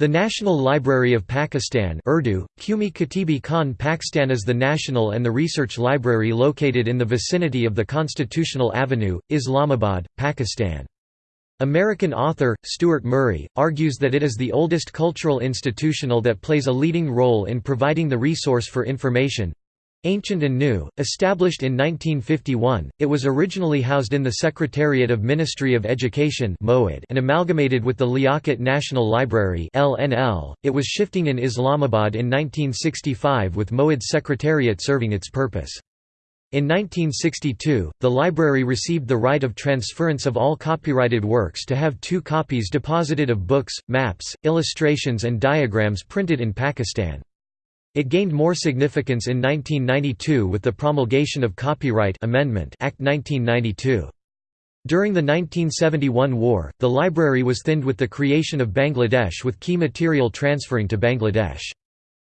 The National Library of Pakistan Urdu, Qumi Katibi Khan Pakistan is the national and the research library located in the vicinity of the Constitutional Avenue, Islamabad, Pakistan. American author, Stuart Murray, argues that it is the oldest cultural institutional that plays a leading role in providing the resource for information, Ancient and New, established in 1951, it was originally housed in the Secretariat of Ministry of Education and amalgamated with the Liaquat National Library .It was shifting in Islamabad in 1965 with Moed's Secretariat serving its purpose. In 1962, the library received the right of transference of all copyrighted works to have two copies deposited of books, maps, illustrations and diagrams printed in Pakistan. It gained more significance in 1992 with the promulgation of Copyright Amendment Act 1992. During the 1971 war, the library was thinned with the creation of Bangladesh with key material transferring to Bangladesh.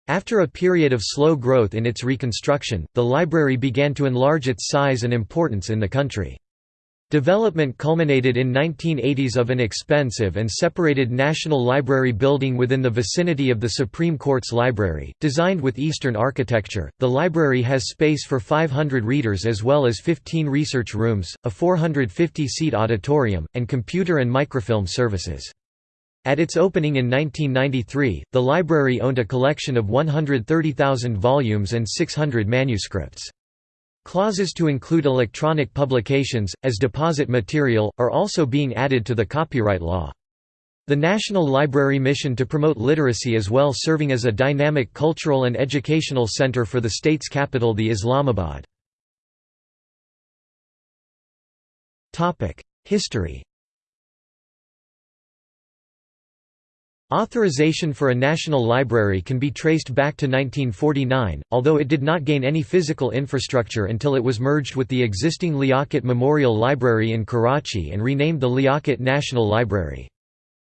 After a period of slow growth in its reconstruction, the library began to enlarge its size and importance in the country. Development culminated in 1980s of an expensive and separated National Library building within the vicinity of the Supreme Court's library. Designed with Eastern architecture, the library has space for 500 readers as well as 15 research rooms, a 450-seat auditorium, and computer and microfilm services. At its opening in 1993, the library owned a collection of 130,000 volumes and 600 manuscripts. Clauses to include electronic publications, as deposit material, are also being added to the copyright law. The National Library mission to promote literacy as well serving as a dynamic cultural and educational center for the state's capital the Islamabad. History Authorization for a national library can be traced back to 1949, although it did not gain any physical infrastructure until it was merged with the existing Liaquat Memorial Library in Karachi and renamed the Liaquat National Library.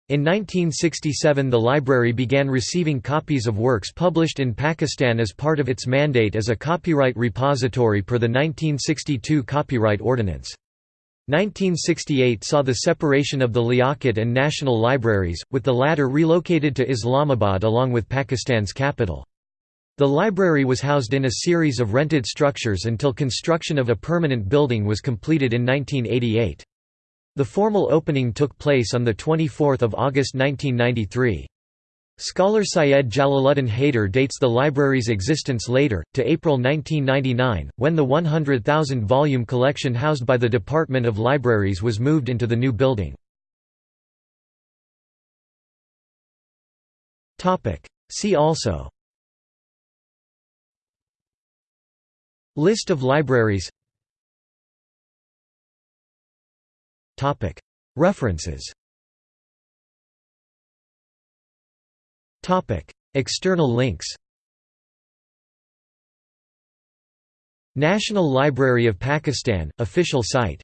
In 1967 the library began receiving copies of works published in Pakistan as part of its mandate as a copyright repository per the 1962 Copyright Ordinance. 1968 saw the separation of the Liaquat and National Libraries, with the latter relocated to Islamabad along with Pakistan's capital. The library was housed in a series of rented structures until construction of a permanent building was completed in 1988. The formal opening took place on 24 August 1993. Scholar Syed Jalaluddin Haider dates the library's existence later, to April 1999, when the 100,000-volume collection housed by the Department of Libraries was moved into the new building. See also List of libraries References External links National Library of Pakistan, official site